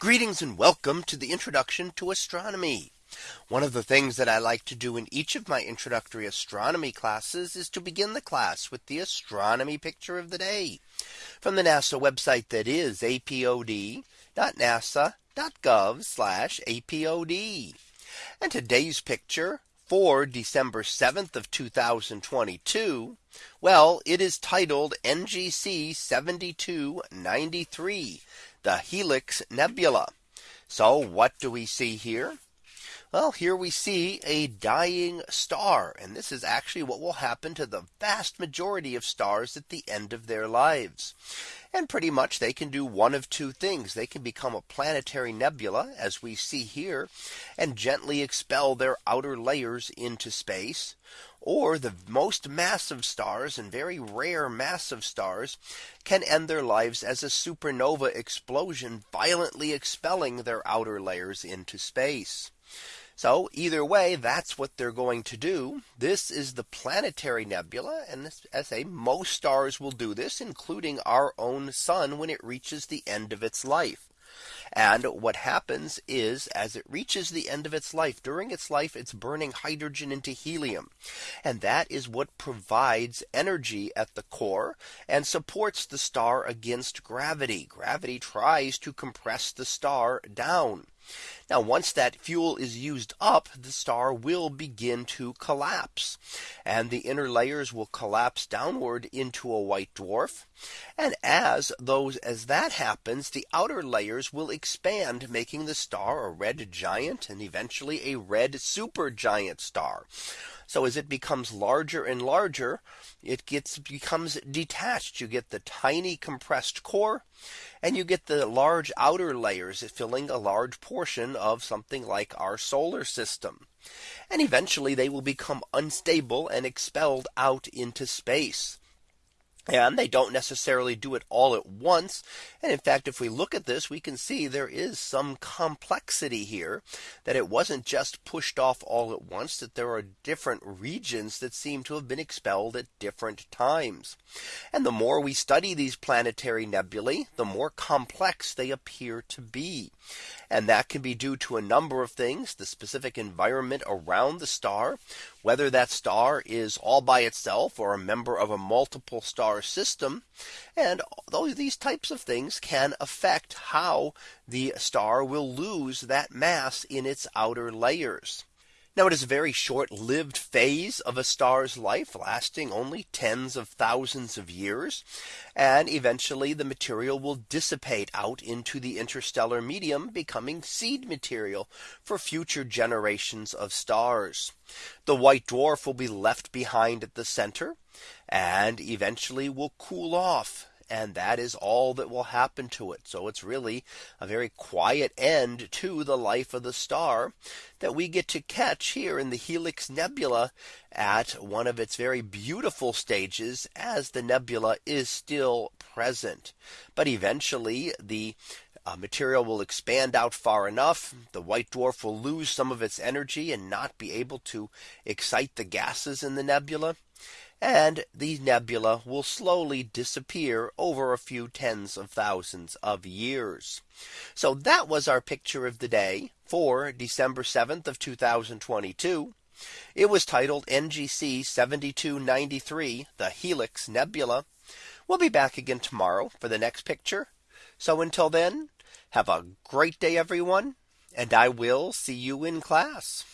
Greetings and welcome to the introduction to astronomy. One of the things that I like to do in each of my introductory astronomy classes is to begin the class with the astronomy picture of the day from the NASA website that is apod.nasa.gov apod. And today's picture for December 7th of 2022. Well, it is titled NGC 7293 the Helix Nebula. So what do we see here? Well, here we see a dying star. And this is actually what will happen to the vast majority of stars at the end of their lives. And pretty much they can do one of two things. They can become a planetary nebula as we see here and gently expel their outer layers into space. Or the most massive stars and very rare massive stars can end their lives as a supernova explosion violently expelling their outer layers into space. So either way, that's what they're going to do. This is the planetary nebula. And as a most stars will do this, including our own sun when it reaches the end of its life. And what happens is as it reaches the end of its life during its life, it's burning hydrogen into helium. And that is what provides energy at the core and supports the star against gravity. Gravity tries to compress the star down. Now once that fuel is used up, the star will begin to collapse. And the inner layers will collapse downward into a white dwarf. And as those as that happens, the outer layers will expand, making the star a red giant and eventually a red supergiant star. So as it becomes larger and larger, it gets becomes detached. You get the tiny compressed core and you get the large outer layers filling a large portion of something like our solar system. And eventually they will become unstable and expelled out into space. And they don't necessarily do it all at once. And in fact, if we look at this, we can see there is some complexity here that it wasn't just pushed off all at once that there are different regions that seem to have been expelled at different times. And the more we study these planetary nebulae, the more complex they appear to be. And that can be due to a number of things, the specific environment around the star, whether that star is all by itself or a member of a multiple star system. And these types of things can affect how the star will lose that mass in its outer layers. Now it is a very short lived phase of a star's life lasting only tens of thousands of years. And eventually the material will dissipate out into the interstellar medium becoming seed material for future generations of stars. The white dwarf will be left behind at the center and eventually will cool off and that is all that will happen to it. So it's really a very quiet end to the life of the star that we get to catch here in the Helix Nebula at one of its very beautiful stages as the nebula is still present. But eventually the uh, material will expand out far enough. The white dwarf will lose some of its energy and not be able to excite the gases in the nebula and the nebula will slowly disappear over a few tens of thousands of years. So that was our picture of the day for December 7th of 2022. It was titled NGC 7293 the Helix Nebula. We'll be back again tomorrow for the next picture. So until then, have a great day, everyone, and I will see you in class.